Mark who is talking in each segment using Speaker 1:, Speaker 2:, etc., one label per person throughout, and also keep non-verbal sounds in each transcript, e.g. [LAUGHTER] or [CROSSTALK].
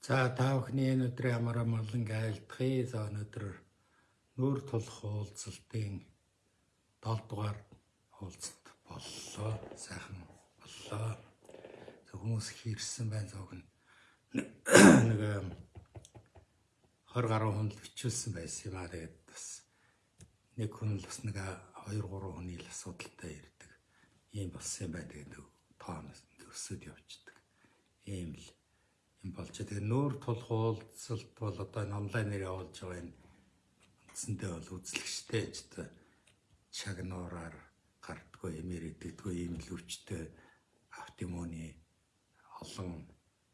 Speaker 1: За та бүхний энэ өдрийн амар амгалан айлтгая. За өнөөдөр нүүр тулах уулзалтын 7 дугаар уулзалт боллоо. Сайхан боллоо. За хүмүүс хийрсэн байна зоог нь нэг 20 гаруй хүн л бичүүлсэн байсан юм аа. Тэгээд бас нэг хүн л бас нэг 2 3 хүний л асуудалтай ирдэг. Ийм болсон юм байна. Тэгээд тоонос өсөд явчихдаг. Ийм л юм болж тэгээ нүүр тулах уулзалт бол одоо энэ онлайнаар явуулж байгаа энэ үндсэндээ бол үзлэгчтэй ч чагнуураар гардггүй эмэр идэгдгүй ийм л өвчтэй автимоны олон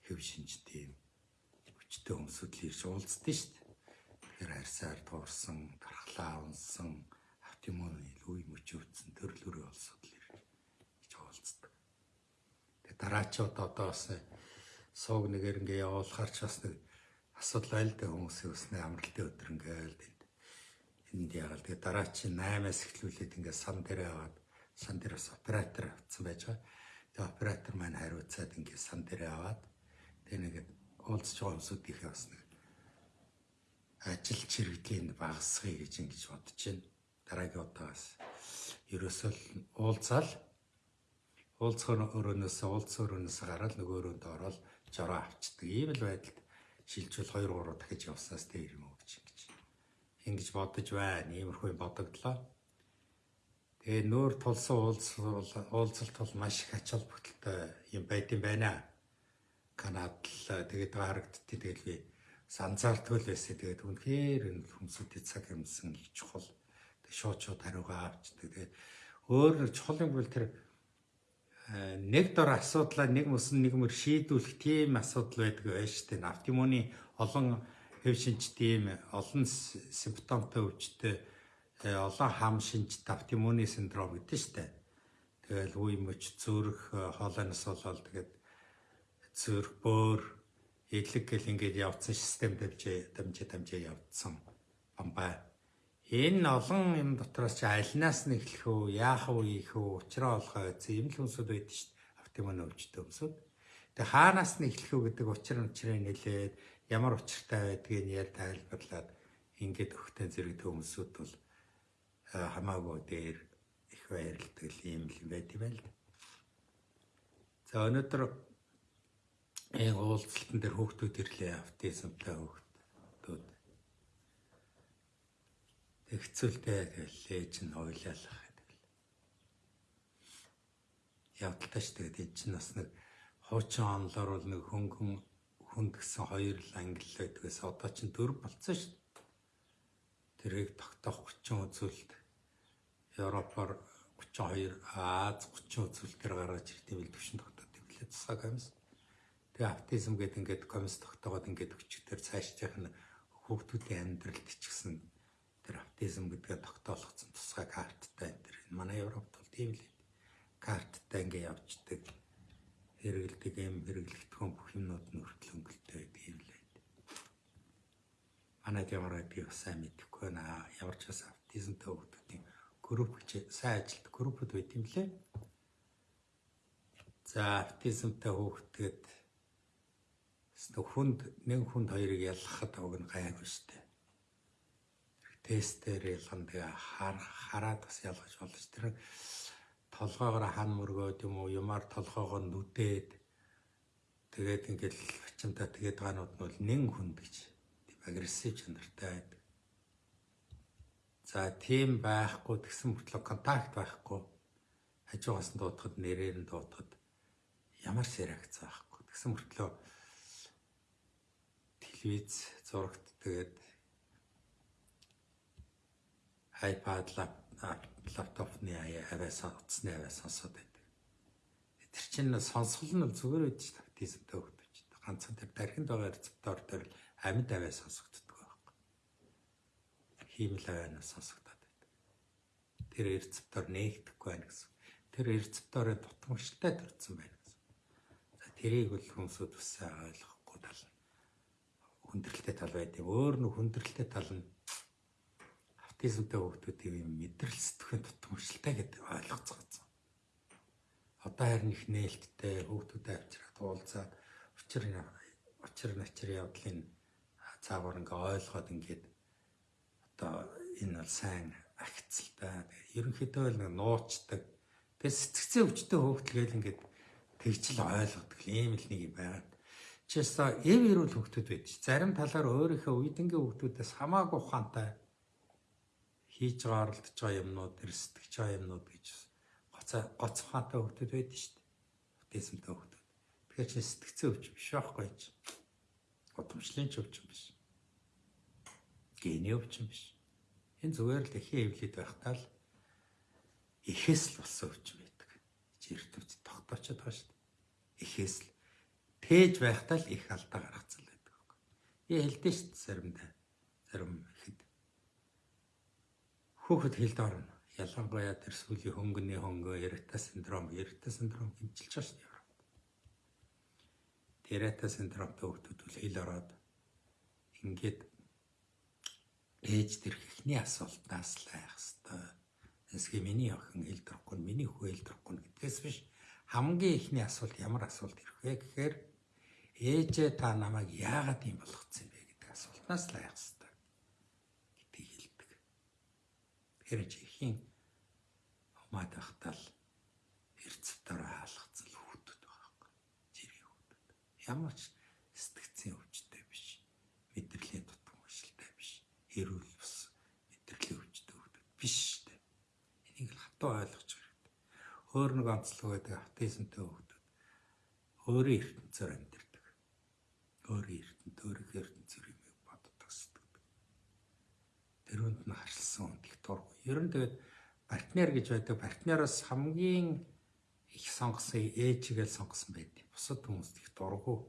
Speaker 1: хэв шинжтэй өвчтэй хүмүүсүүд л ирж уулздаг шүү дээ. Тэгэхээр харьсаар туурсан, дархлаа унсан, автимоны үе мөч өвдсөн төрлөөрөө олсод л ирж уулздаг. Тэгээ дараачууд одоо бас сууг нэгээр ингээ явуулахаар ч бас нэг асуудал айл дэ хүмүүсийн өснө амралтын өдөр ингээл энд энд яагаад тэгээ дараа чи 8-аас эхлүүлээд ингээ сан дээр аваад сан дээр бас оператор авцсан байж байгаа. Тэгээ оператор маань хариуцаад ингээ сан дээр аваад тэгээ нэг уулзч байгаа хүмүүсүүдийнхээ бас нэг ажил чирэгдлийн багасгая гэж ингэж бодож байна. Дараагийн удаагаас ерөөсөө уулзаал уулзахын өрөөнөөс уулзсан өрөөнөөс гараад нөгөө өрөөнд ороод жороо авчдаг. Ийм л байдалд шилжүүл 2 3 дахиж явснаас тэр юм гэж ингэж. Ингэж бодож байна. Иймэрхүү бодогдлоо. Тэгээ нөөр тулсан уулзалт бол маш их ач холбогдолтой юм байд юм байна. Канад л тэгээд харагдтыг тэгэл би санзаартгүй л байсан. Тэгээд үнэхээр энэ хүмүүсийн цаг юмсан их чухал. Тэг шууд шууд хариугаа авчдаг. Тэгээд өөр чухал юм бол тэр нэг дор асуудлаа нэг мөсөн нэг мөр шийдвүрх тийм асуудал байдаг байж тээ. Автимоны олон хэв шинж тийм олон симптомтой өвчтэй э, олон хам шинж автимоны синдром гэдэг дээ. Тэгэл үе мөч зүрх э, хоолойноос болоод тэгээд зүрх бөөр эдлэг гэл ингээд явцсан систем дамжээ дамжээ дамжээ явцсан бамбай Энэ олон юм дотроос чи альнаас нь эхлэх үү, яах вэ ийх үү, учраа олохоо гэсэн юм л хүмүүсүүд байдаг шүү дээ. Автомон өвчтөй хүмүүсүүд. Тэгээ хаанаас нь эхлэх үү гэдэг учир учрыг нэлээд ямар учиртай байдгийг яар тайлбарлаад ингээд өгтэн зэрэг хүмүүсүүд бол хамаагүй дээр их баярлдаг юм л байд юм байл. За өнөөдөр энэ уулзалтан дээр хүүхдүүд ирлээ автизмтай хүүхдүүд Тэгцүүлтэй гэлээ чинь ойлаалах гэдэг л. Явдалтай ш тэгээд энэ чинь бас нэг хуучин онлоор бол нэг хөнгөн хүнд гэсэн хоёр л англи байдгаас одоо чинь дөрв болцсон ш. Тэрийг тогтоох 30 үзүүлэлт Европоор 32 Аз 30 үзүүлэлтээр гаргаж ирэх юм л төвшин тогтоод ирлээ тусаа комисс. Тэгээ автизм гэдэг ингээд комисс тогтоогод ингээд өчигдөр цаашдынх нь хүүхдүүдийн амьдралд ч гэсэн тэр аутизм гэдгээ тогтоолгоцсон тусгай карттай энэ тэр манай Европт бол тийм л карттай ингээ явждаг хэрэгэлдэг юм хэрэглэгдэхүүн бүх юмнууд нь хүртэл өнгөлтэй юм л байд. Манайд ямар байдгийг сайн мэдэхгүй байна. Ямар ч бас аутизмтай хүмүүсийн групп гэж сайн ажилт группуд байт юм лээ. За аутизмтай хүүхдэд хүнд нэг хүнд хоёрыг ялгахад уг нь гайгүй штэ тестээр ялган тэгээ хараад бас ялгаж болж тэр толгоогоор хан мөргөөд юм уу юмар толгоогоо нүдээд тэгээд ингээл очимтаа тэгээд гаанууд нь бол нэн хүнд гэж агрессив чанартай байдаг. За тийм байхгүй тэгсэн мөртлөө контакт байхгүй хажуугаас нь дуудахад нэрээр нь дуудахад ямар ч реакц байхгүй. Тэгсэн мөртлөө телевиз зурагт тэгээд iPad лаптопны аваа сонсны аваа сонсоод байдаг. Тэр чинь сонсгол нь зүгээр байдаг шүү дээ. Тизмтэй хөгдөж. Ганцхан тэр дархинд байгаа рецептор дээр амьд аваа сонсогддог байхгүй. Хиймэл аваа сонсогдоод байдаг. Тэр рецептор нээгдэхгүй байна гэсэн. Тэр рецепторын дутмагчтай төрсэн байна гэсэн. За тэрийг бол хүмүүсүүд бас ойлгохгүй тал хүндрэлтэй тал байдаг. Өөр нь хүндрэлтэй тал нь аутизмтай хүүхдүүдийн юм мэдрэл сэтгэхийн тутамшилтай гэдэг ойлгоцгооцсон. Одоо харин их нээлттэй хүүхдүүдэд авчираад уулзаад учир учир начир явдлын цаагаар ингээ ойлгоод ингээд одоо энэ бол сайн агцалтай. Ерөнхийдөө л нуучдаг. Тэгээ сэтгцэн өвчтөй хөөгдлгээл ингээд тэгжл ойлгодог ийм л нэг юм байна. Чисто эв ирүүл хөвгтүүд байж. Зарим талаар өөрийнхөө үедэнгийн хөвгтүүдээс хамаагүй ухаантай хийж байгаа оролдож байгаа юмнууд, эрсдэж байгаа юмнууд гэж гоцоо гоц ухаантай хөвгтүүд байдаг шүү дээ. Аутизмтай хөвгтүүд. Тэгэхээр чи сэтгцэн өвч биш байхгүй ч. Удамшлын ч өвч биш. Гений өвч биш. Энэ зүгээр л эхийн эвлээд байхдаа л эхээс л болсон өвч байдаг. Чи эртвч тогтоочод байгаа шүү дээ. Эхээс л тээж байхдаа л их алдаа гаргацсан байдаг. Би хэлдэж шүү дээ заримдаа. Зарим Хүүхэд хэлд орно. Ялангуяа тэр сүүлийн хөнгөний хөнгөө эрта синдром, эрта синдром хэмжилж шүү дээ. Тэрата синдромтой хүүхдүүд үл хэл ороод ингээд ээж дэрх ихний асуултаас л айх хэвээр. Эсгээ миний охин хэл дөрөхгүй, миний хүү хэл дөрөхгүй гэдгээс биш хамгийн ихний асуулт ямар асуулт ирэх вэ гэхээр ээжээ та намайг яагаад юм болгоцсон бэ гэдэг асуултнаас л айх хэвээр Тэгэхээр чихийн хумаад ахтал эрцвтээр хаалгацсан хүүхдүүд байгаа юм. Жирийн хүүхдүүд. Ямар ч сэтгцийн өвчтэй биш. Мэдрэлийн дутуу машилтай биш. Эрүүл бус мэдрэлийн өвчтэй хүүхдүүд биш штэ. Энийг л хатуу ойлгож хэрэгтэй. Өөр нэг онцлог байдаг аутизмтай хүүхдүүд өөрийн ертөнцөөр амьдардаг. Өөрийн ертөнцөөр сэтгэдэг. Тэрүүнд нь харьсан их дургүй Ер нь тэгээд партнер гэж байдаг. Партнероос хамгийн их сонгосон ээжигээл сонгосон байдаг. Бусад хүмүүст их дургу.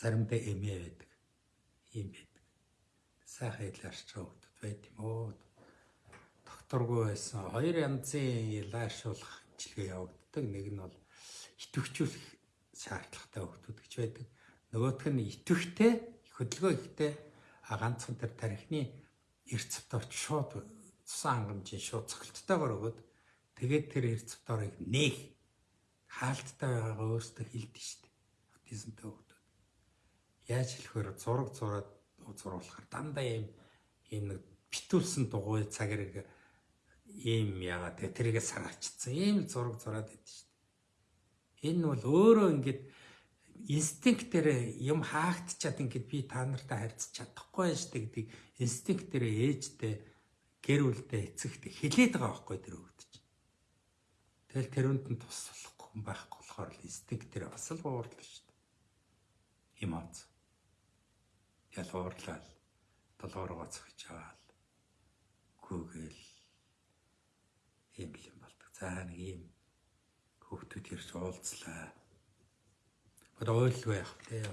Speaker 1: Заримдаа эмээ байдаг. Ийм байдаг. Сайхан хэлээрч хөвгдөд байт юм уу? Докторгүй байсан. Хоёр янзын лаашуулах хэмжлэгээ явагддаг. Нэг нь бол итвэхжүүлэх шаардлагатай хөвгдөд гэж байдаг. Нөгөөх нь итвэхтэй, хөдөлгөөн ихтэй а ганцхан тэр тарихны эрцвт орч шууд цусан хангамжийн шууд цогцолттойгоор өгöd тэгээд тэр эрцвторыг нээх хаалттай байгаагаа өөртөө хэлдэг шүү дээ. Аутизмтай хүмүүс. Яаж хэлэхээр зураг зураад зурулахаар дандаа ийм ийм нэг битүүлсэн дугуй цаг хэрэг ийм ягаа тэрийгэ саралчсан. Ийм зураг зураад байдаг шүү дээ. Энэ бол өөрөө ингээд инстинктээр юм хаагдчаад ингээд би та нартай харьцаж чадахгүй тээ гэдэг инстинктээр ээжтэй гэр бүлдээ эцэгтэй хилээд байгаа байхгүй тэр өгд чинь. Тэгэл тэрүнд нь туслахгүй хүн байхгүй болохоор инстинктээр бас л уурлаа шүү дээ. Эмоц. Ял уурлаа. Долоороо цогч аваад гүгэл ийм юм болдог. За нэг ийм хүүхдүүд ирж уулзлаа Одоо ойлгүй яах вэ?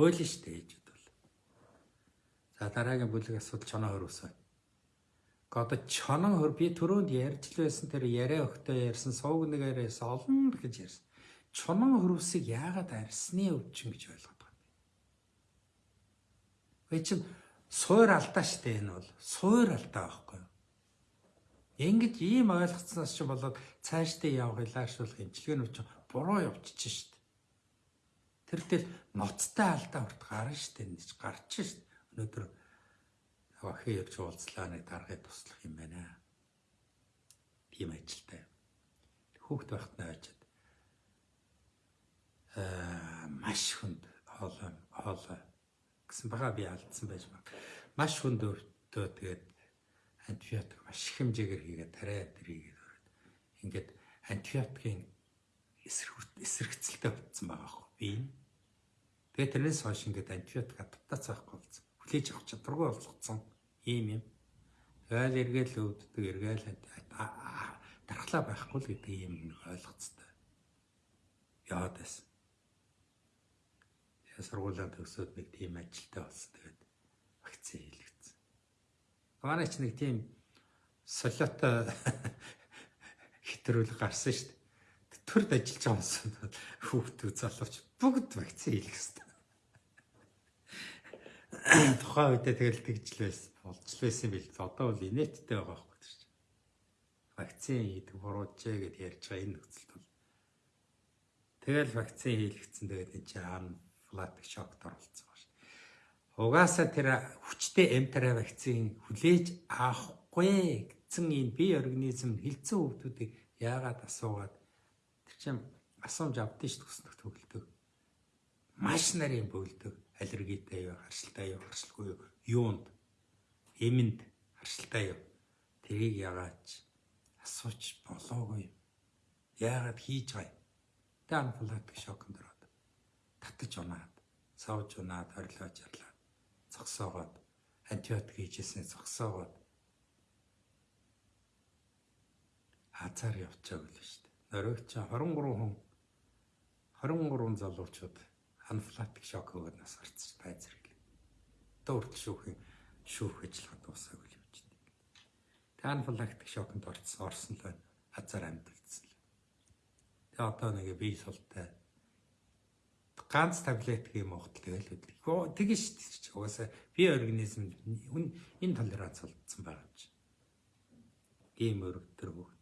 Speaker 1: Ойлно шүү дээ ээжүүд бол. За дараагийн бүлэг асуудал чоноо хөрвсөн. Одоо чоноо хөр би түрүүнд ярьж л байсан тэр яриа өгтөө ярьсан сууг нэг яриас олон гэж ярьсан. Чоноо хөрвсийг яагаад арсны өвчин гэж ойлгоод байгаа юм бэ? Вэ чин суур алдаа шүү дээ энэ бол. Суур алдаа байхгүй юу? Ингэж ийм ойлгоцсноос ч болоод цаашдаа явах илаашруулах имчилгээний өвчин буруу явчихж. Тэр тэл ноцтой алдаа урт гарна штэ гэж гарч штэ. Өнөөдөр охин явж уулзлаа нэг даргыг туслах юм байна. Тийм ажилтай. Хүүхд байхад очиад аа маш хүнд хоолой хоолой гэсэн бага би алдсан байж mag. Маш хүнд өртөө тэгээд антибиотик маш их хэмжээгээр хийгээд тариа тэрийгээд өрөөд ингээд антибиотикийн эсрэгцэлтэй болсон байгаа хөө би. Тэгээ тэрнээс хойш ингээд антибиотик адаптац авахгүй болсон. Хүлээж авах чадваргүй болгоцсон ийм юм. Тэгэл эргээл өвддөг эргээл дархлаа байхгүй л гэдэг ийм нэг ойлгоцтой. Яад байсан. Тэгээ сургуулаа төгсөөд нэг тийм ажилтай болсон. Тэгээд вакцин хийлгэсэн. Манай ч нэг тийм солиотой [LAUGHS] хэтрүүл гарсан шүү дээ. Төрд ажиллаж байгаа юмсан хүүхдүүд залууч бүгд вакцин хийлгэх хэрэгтэй тухайн үедээ тэгэл тэгжл байсан болж байсан бил. Одоо бол инээдтэй байгаа байхгүй тийм. Вакцин хийдэг бурууджээ гэд ярьж байгаа энэ нөхцөлд бол тэгэл вакцин хийлгэсэн тэгээд энэ чинь анафилактик шокт оролцсон ба шүү. Угаасаа тэр хүчтэй эмтара вакцины хүлээж авахгүй гэсэн энэ бие организм хилцэн хөвгүүдийг яагаад асуугаад чинь асуумж авдсан шүү төснөх төгөлдөг. Маш нарын бөөлдөг аллергитэй юу, харшилтай юу, харшилгүй юу, юунд эмэнд харшилтай юу. Тэрийг яагаад асууж болоогүй юм. Яагаад хийж байгаа юм? Тэ анафилактик шокнд ороод татаж унаад, савж унаад, хорлоо жарлаад, цогсоогоод, антибиотик хийжсэн цогсоогоод хазаар явчихаг л шүү дээ. Нөрөгч 23 хүн 23 залуучууд анафилактик шок өгөөд нас гарцсан байц зэрэг. Дөрөвт шүүхийн шүүх ажиллагаа дуусаагүй л явж байна. Тэгээ анафилактик шокнд орсон орсон л байна. Хазаар амьдулсан л. Тэгээ одоо нэг бие султай ганц таблетик юм уухтал тэгэл үдлээ. Тэгэн шүү дээ. Угаасаа бие организм энэ толеранц болцсон байгаа юм чинь. Ийм өргөдөр хөвгдөлж хууль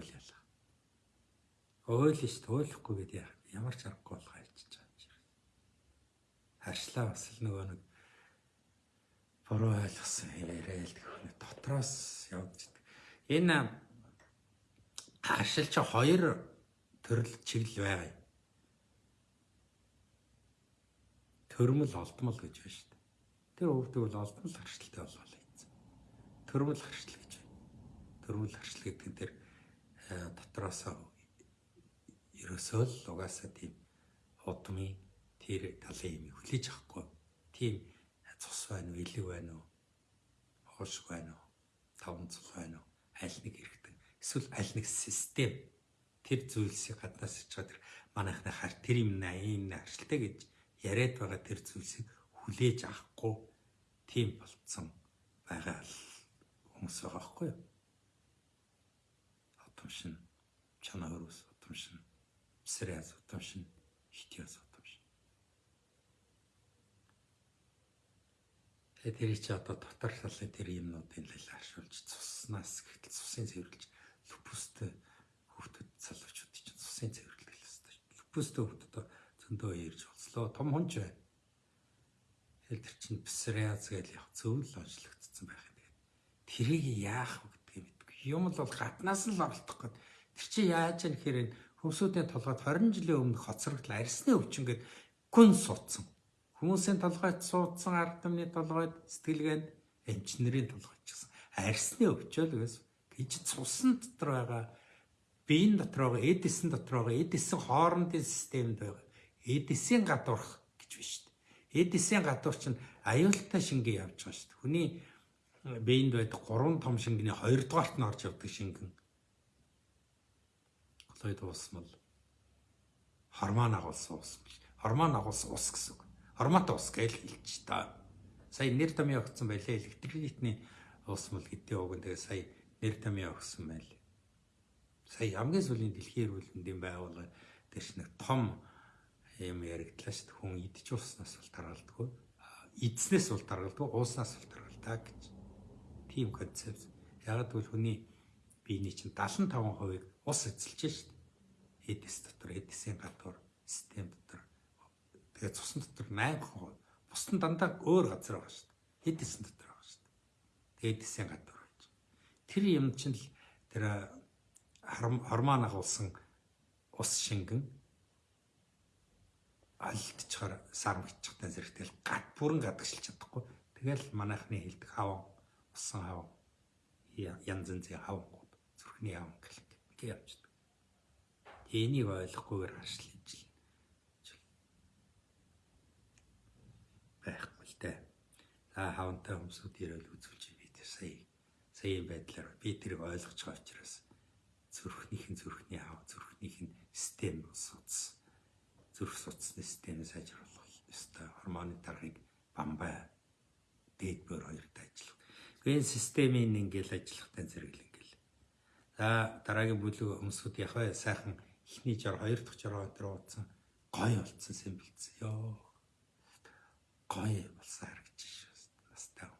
Speaker 1: ялаа. Хууль шүү дээ. Хуулихгүй гэдэг ямар ч аргагүй болох альчиж байгаа юм. Харшлаа бас л нөгөө нэг буруу ойлгосон яриад гэх дотроос явж идэг. Энэ харшил чи хоёр төрөл чиглэл байгаа юм. Төрмөл олдмол гэж байна шүү дээ. Тэр хөвдөг бол олдмол харшилтай болоо. Төрмөл харшил гэж. Төрмөл харшил гэдэг нь тэр дотроос ерөөсөө л угаасаа тийм удмын тэр талын юм хүлээж авахгүй. Тийм цус байна уу, илэг байна уу? Хоошг байна уу? Таван цус байна уу? Аль нэг хэрэгтэй. Эсвэл аль нэг систем тэр зүйлсийг гаднаас ичгаа тэр манайхны хар тэр юм наа ийм харшилтай гэж яриад байгаа тэр зүйлсийг хүлээж авахгүй тийм болцсон байгаа хүмүүс байгаа хгүй юу? Отомшин чанаа өрөөс отомшин сэрээс отомшин хитяас Тэгээ тэр чи одоо дотор талын тэр юмнуудын л харшуулж цуснаас гэтэл цусын цэвэрлж лупустэй хүүхдэд залуучууд чинь цусын цэвэрлэх л хэвээр. Лупустэй хүүхдэд зөндөө ярьж болслоо. Том хүнч байна. Тэр чинь псориаз гэж яг зөвл онцлогдсон байх юм. Тэрийг яах. Юм л бол гаднаас нь л оролдох гээд тэр чинь яаж юм гэхээр хөвсүүдийн толгойд 20 жилийн өмнө хоцрогдол арсны өвчин гээд гүн суудсан Хүмүүсийн толгойд суудсан ард түмний толгойд сэтгэлгээнд эмчнэрийн толгойд ч гэсэн арсны өвчөөл гэсэн. гэж цусан дотор байгаа биеийн дотор байгаа эдисэн дотор байгаа эдисэн хоорондын системд байгаа эдисийн гадуурх гэж байна шүү дээ. Эдисийн гадуур чинь аюултай шингээ явж байгаа шүү дээ. Хүний биеинд байдаг гурван том шингэний хоёрдугаарт нь орж явдаг шингэн. Колоид уусмал гормон агуулсан ус. Гормон агуулсан ус гэсэн үг. Формат ус гэж хэлж та. Сая нэр томьёо өгсөн байлээ. Электролитний ус мэл гэдэг үг. Тэгээ сая нэр томьёо өгсөн байлээ. Сая хамгийн сүүлийн дэлхийн эрүүлэндийн байгууллага дэш нэг том юм яригдлаа шүү дээ. Хүн идэж уснаас бол таргалдаггүй. Идснээс бол таргалдаггүй, ууснаас бол таргалдаг гэж. Тийм концепт. Яг гэвэл хүний биений чинь 75%-ийг ус эзэлж шүү дээ. Эдис дотор, эдисийн гадуур, систем дотор Тэгээ цусны дотор 8%. Бус нь дандаа өөр газар байгаа шүү дээ. Хэдийсэн дотор байгаа шүү дээ. Тэгээд эдисийн гадар байж. Тэр юм чинь л тэр хормон агуулсан ус шингэн алдчихаар сармгчтай зэрэгтэл гад бүрэн гадагшилж чадахгүй. Тэгэл манайхны хэлдэг хаван усан хаван янз янзын хавангууд зүрхний хаван гэх юм явждаг. Энийг ойлгохгүйгээр харшлаа байхгүй л дээ. За хавантай хүмүүсүүд ирэл үзүүлж би тэр сая. Сая байдлаар би тэрийг ойлгож байгаа учраас зүрхнийх нь зүрхний хав зүрхнийх нь систем суц. Зүрх суцны системээ сайжруулах ёстой. Гормоны тархыг бамбай. Дээд бөр хоёрт ажиллах. Энэ системийн ингээл ажиллахтай зэрэг л ингээл. За дараагийн бүлэг хүмүүсүүд яг сайхан ихний жор хоёр дахь жороо өдр уудсан гой болцсон юм бэлдсэн. Йоо гоё болсон харагдаж шүү. Настай.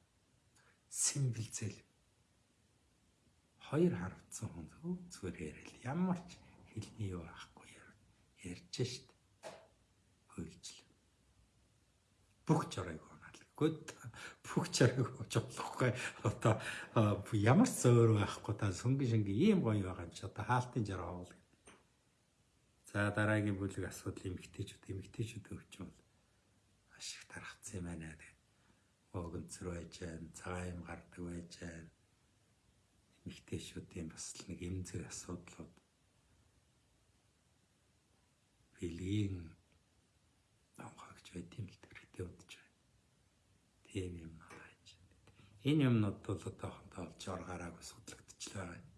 Speaker 1: Симбэлзэл. Хоёр харавцсан хүн зүгээр яриад ямар ч хэлний юу байхгүй ярьж шít. Хөл бүх жорыг унаалгүйд бүх ууж болохгүй одоо ямар ч зөөр байхгүй та сөнгө шингээ ийм гоё байгаа юм чи. Одоо хаалтын жороо уул за дараагийн бүлэг асуудал эмгтээчүүд эмгтээчүүд өвч бол маш их тархацсан юм байна тэгээд өгөнцөр байж байна цагаан юм гардаг байж байна эмгтээчүүдийн бас нэг эмзэг асуудлууд. Бэлгийн амгаагч байт юм л хэрэгтэй удаж байна. Тийм юм хааж. Энэ юмнууд бол одоохондоо олж оргаараагүй судлагдчихлаа байна.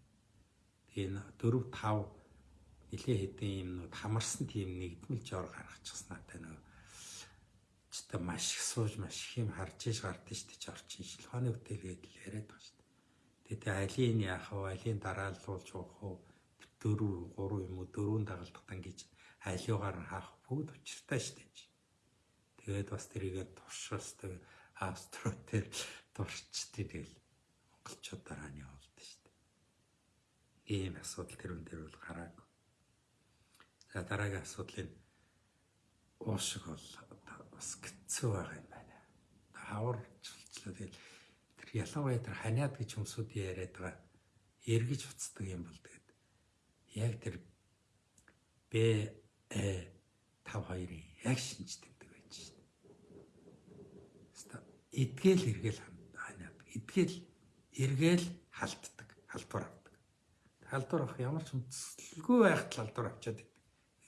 Speaker 1: Тэгээ 4 5 нилээ хэдэн юмнууд хамарсан тийм нэгдмэлж ор гаргачихсан надад нэг ч маш их сууж маш их юм харж иж гардаг шүү дээ орчин шилхооны хөтөлгээд л яриад байгаа шүү дээ. Тэгээ алийг яах вэ? Алийг дараалуулж явах уу? дөрөв, гурав юм уу дөрөв дагалдахтан гэж нь хаах бүгд учиртай дээ. Тэгээд бас тэрийгээ туршилсдаг австротер турчдээ тэгэл монголчууд дараа нь явуулдаг шүү дээ. Ийм асуудал тэрүүн дээр бол гарааг. За дараагийн асуудлын уушиг бол бас хэцүү байгаа юм байна. Хавар чулчлаа тэгэл тэр ялангуяа тэр ханиад гэж хүмүүсүүд яриад байгаа эргэж уцдаг юм бол тэгээд яг тэр Б 52-ын яг шинж эдгээл эргээл ханаад эдгээл эргээл халтдаг, халдвар авдаг. Халдвар авах ямар ч үндэслэлгүй байх талдвар авчаад байдаг.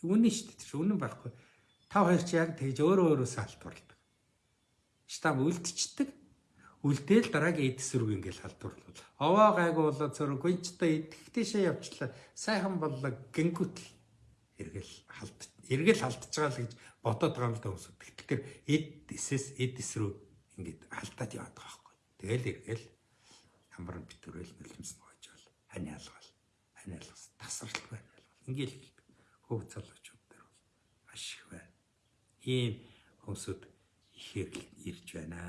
Speaker 1: Үнэн шүү дээ. Тэр үнэн байхгүй. 52 чи яг тэгж өөрөө өөрөөсөө халтварладаг. Штам үлдчихдэг. Үлдээл дараагийн эд эсрэг ингээл халдварлал. Овоо гайгүй болоо цөрөг гинчтэй идэхтэйшээ явчлаа. Сайхан боллоо гингүүтэл эргэл халд эргэл халдж байгаа л гэж бодоод байгаа юм л да хүмүүс. Тэгэхээр эд эсэс эд эс рүү ингээд алдаад яваад байгаа байхгүй. Тэгэл эргэл хамбар битүүрэл нөлмс гоож бол хань алгал. Хань алгас тасралт байна. Ингээл хөв залуучууд дээр бол маш их байна. Ийм хүмүүсүүд ихээр ирж байна.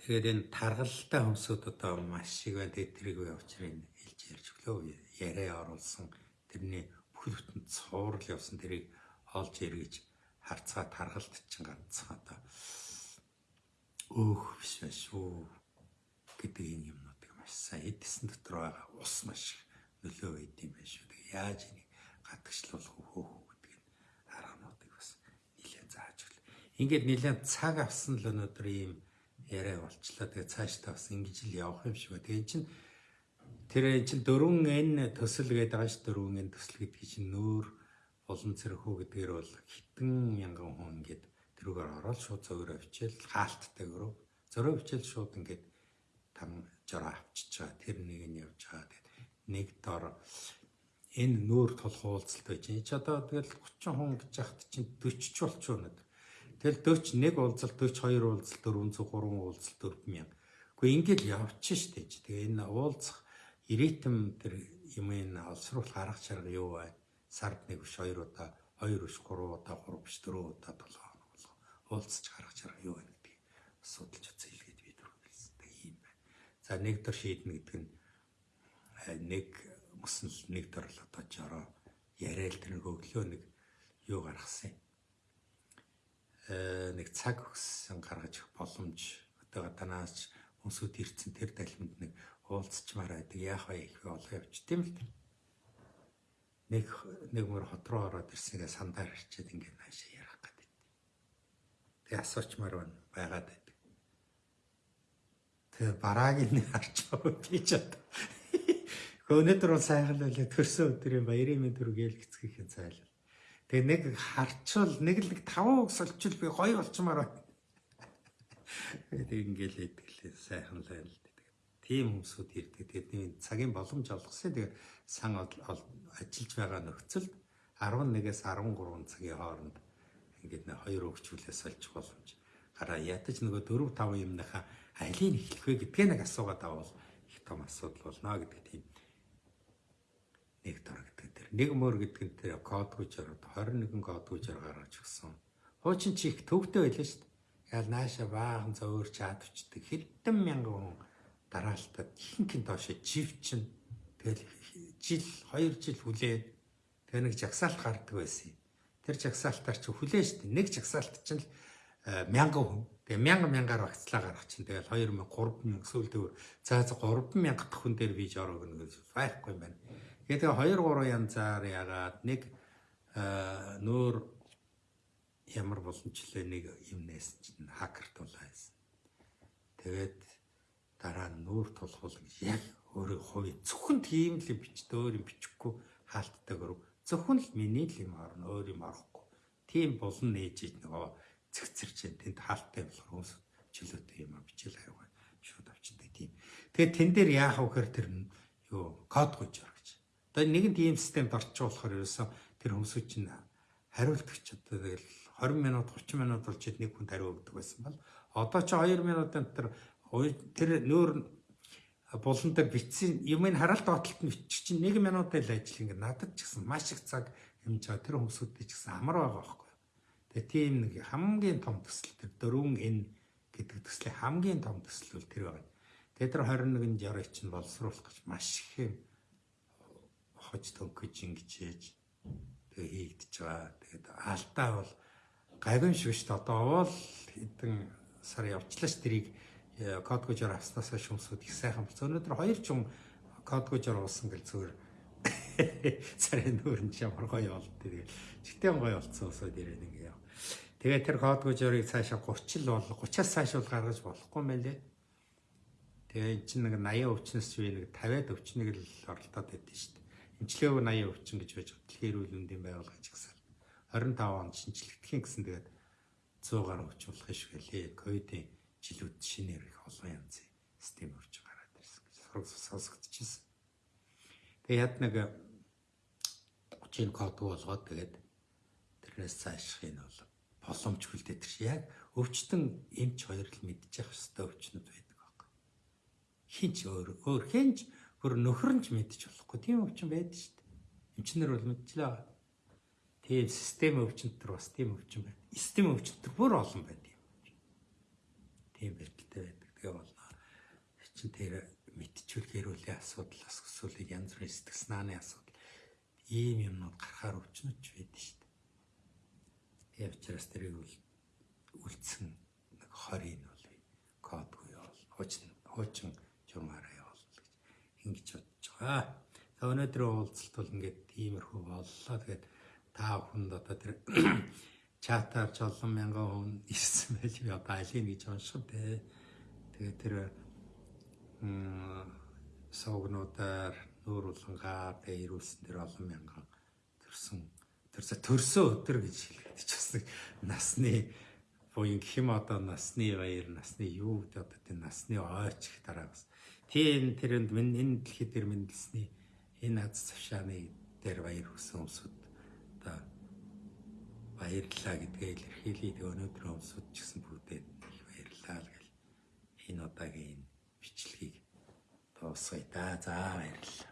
Speaker 1: Тэгээд энэ таргалтай хүмүүсүүд одоо маш их байна. Тэгээд тэрийг явуучрын хэлж ярьж өглөө яриа оруулсан тэрний бүхэл бүтэн цуврал явсан тэрийг олж эргэж харцгаа таргалт чинь ганцхан одоо өөх биш байх шүү гэдэг энэ юмнуудыг маш сайн эдсэн дотор байгаа ус маш нөлөө өгд юм байна шүү. Тэг яаж энийг гадагшлуулах хөөх гэдэг нь аргануудыг бас нэлээд зааж өгөл. Ингээд нэлээд цаг авсан л өнөөдөр ийм яриа болчлаа. Тэгээ цааш та бас ингэж л явах юм шиг байна. Тэгээ чинь Тэр чинь 4n төсөл гэдэг байгаа ш 4n төсөл гэдэг чинь нөөр олон цэрхүү гэдгээр бол хитэн мянган хүн ингээд тэрүүгээр ороод шууд зөөрөө авчил хаалттай өрөө зөрөө авчил шууд ингээд там жороо авчиж байгаа тэр нэг нь явж байгаа. Тэгээд нэг дор энэ нүүр тул хуулцалт байж чинь ч одоо тэгэл 30 хүн гэж яхад чинь 40 ч болч өнөд тэгэл 40 нэг уулзалт 42 уулзалт 403 уулзалт 4000 Гэхдээ ингээд явчих штэ тэгээ энэ уулзах ирээтэм тэр юм энэ олсруулах арга чарга юу вэ? Сард нэг биш хоёр удаа, хоёр биш гурван удаа, гурав биш дөрөв удаа толгой хоног болго. Уулзч арга чарга юу вэ гэдгийг судалж үзье илгээд би дөрөвлөстэй юм байна. За нэг дор шийднэ гэдэг нь э, нэг мөснөл нэг дор л одоо жороо яриад тэр нэг өглөө нэг юу гаргасан юм. Э нэг цаг өгсөн гаргаж боломж одоо танаас хүмүүсүүд ирсэн тэр далимд нэг уулзчмаар байдаг. Яах вэ их олоо явж тийм л. Нэг нэг мөр хот руу ороод ирсэнгээ сандаар ирчээд ингээд наашаа ярах гэдэг. Тэгээ асуучмаар байна байгаад байдаг. Тэгээ барааг нь харж байгаа би ч одоо. [LAUGHS] Өнөөдөр бол сайхан л байлаа төрсөн өдрийн баярын мэд төргээл гэцгийхэн цайлал. Тэгээ нэг харчвал нэг л нэг таван угс олчвал би гоё болчмаар байна. [LAUGHS] Тэгээ ингээл идэглээ сайхан л байл тийм хүмүүсүүд ирдэг. Тэдний цагийн боломж олгосон. Тэгээ сан ажиллаж байгаа нөхцөлд 11-ээс 13 цагийн хооронд ингээд нэг хоёр өвчүүлээс олж боломж гараа ядаж нөгөө 4 5 юмныхаа алийг эхлэх вэ гэдгээ нэг асуугаад авал их том асуудал болно гэдэг тийм нэг дор гэдэг тэр нэг мөр гэдэг нь тэр кодгүй жар 21 кодгүй жар гаргаж өгсөн. Хуучин чи их төвтэй байлаа шүү дээ. Яал нааша баахан зөөр чадвчдаг хэдэн мянган хүн дараалтад ихэнх доош жив чин тэгэл жил 2 жил хүлээд тэгээ нэг жагсаалт гардаг байсан юм. Тэр жагсаалтаар чи хүлээн штэ. Нэг жагсаалт чинь л э, мянган хүн. Тэгээ мянган мянгаар багцлаа гаргах чинь тэгэл 2000 3000 эсвэл төвөр за за 3000 дахь хүн дээр бийж ороо гэнэ гэж байхгүй юм байна. Тэгээ 2 3 янзаар ягаад нэг э, нөр ямар боломжлээ нэг юм нээсэн чинь хакер тулаа байсан. Тэгээд дараа нь нүүр тулхуул гэж яг өөрөө хувийн зөвхөн тийм л бичдэг өөр юм бичихгүй хаалттай гөрөв. Зөвхөн л миний л юм орно өөр юм орохгүй. Тийм болон нээж ий нөгөө цэгцэрч тэнд хаалттай болохоор хүмүүс чөлөөтэй юм а бичил хариугаа шууд авчдаг тийм. Тэгээд тэн дээр яах вэ гэхээр тэр юу код гүйж ор гэж. Одоо нэгэн тийм системд орчих болохоор ерөөсөө тэр хүмүүсүүд чинь хариултгч одоо тэгэл 20 минут 30 минут болж нэг хүн хариу өгдөг байсан бол одоо ч 2 минутын дотор тэр нөр булан дээр бичсэн юмыг хараалт баталт нь бичих чинь 1 минут л ажил ингэ надад ч гэсэн маш их цаг хэмж байгаа тэр хүмүүсүүдтэй ч гэсэн амар байгаа байхгүй. Тэгээ тийм нэг хамгийн том төсөл тэр дөрвөн н гэдэг төслийн хамгийн том төсөл бол тэр байгаа. Тэгээ тэр 21 жарыг чинь боловсруулах гэж маш их юм хож төнгөж ингэж хийж тэгээ хийгдэж байгаа. Тэгээд алдаа бол шүү дээ. Одоо бол хэдэн сар явчлаа ш тэрийг код гожоор авснасаа шумсууд их сайхан болсон. Өнөөдөр хоёр ч юм код гожоор уусан гэл зүгээр [LAUGHS] царай нүүрэн ямар гоё болд тэгээд чигтэн гоё болцсон усууд ирээд ингээ яв. Тэгээд тэр код гожоорыг цаашаа 30 л бол 30-аас цааш бол гаргаж болохгүй мэлээ. Тэгээ эн чинь нэг 80 өвчнөөс ч би нэг 50-аад өвчнийг л оролдоод байдсан шүү дээ. Эмчилгээг 80 өвчин гэж байж байгаа. Дэлхийн эрүүл мэндийн байгууллага жигсаал. 25 онд шинжлэхдхийн гэсэн тэгээд 100 гаруй өвчин болох юм шиг лээ. Ковидын жилүүд шинээр их олон янзын систем орж гараад ирсэн гэж сонсогдчихсэн. Тэгээ яд нэг 30 код болгоод тэгээд тэрнээс цаашх нь бол боломжгүй л дээ тэр яг өвчтөн эмч хоёр л мэдчих хэвээр өвчнүүд байдаг байхгүй. Хинч өөр өөр хинч бүр нөхөр нь ч мэдчих болохгүй тийм өвчин байдаг шүү дээ. Эмчнэр бол мэдчихлээ. Тийм систем өвчнөд төр бас тийм өвчин байна. Систем өвчнөд төр бүр олон байна тийм бэлтэлтэй байдаг. Тэгээ болно. Чин тэр мэдчихвэл гэрүүлийн асуудал эсвэл янз бүрийн сэтгэл санааны асуудал ийм юмнууд гарахаар өвчнөж байдаг шүү дээ. Тэгээ учраас тэрийг үлдсэн нэг 20 нь бол кодгүй бол хуучин хуучин журмаараа явуул гэж ингэж бодож байгаа. За өнөөдрийн уулзалт бол ингээд тиймэрхүү боллоо. Тэгээд та хүнд одоо тэр чатаар ч олон мянган хүн ирсэн байж би одоо алийг гэж унших дээ. Тэгээ тэр согнуудаар нүүр улангаар тэгээ ирүүлсэн тэр олон мянган төрсөн. Тэрсэ төрсөн өдөр гэж хэлээд ч бас насны буян гэх юм одоо насны баяр насны юу гэдэг одоо тэр насны ойч гэх дараа бас тийм тэрэнд минь энэ дэлхий дээр мэндэлсний энэ аз завшааны дээр баяр хүсэн одоо баярлалаа гэдгээ илэрхийлээд өнөөдөр өмсөд ч гэсэн бүгдээ их баярлалаа л гэл энэ удаагийн бичлэгийг дуусгая да. За баярлалаа.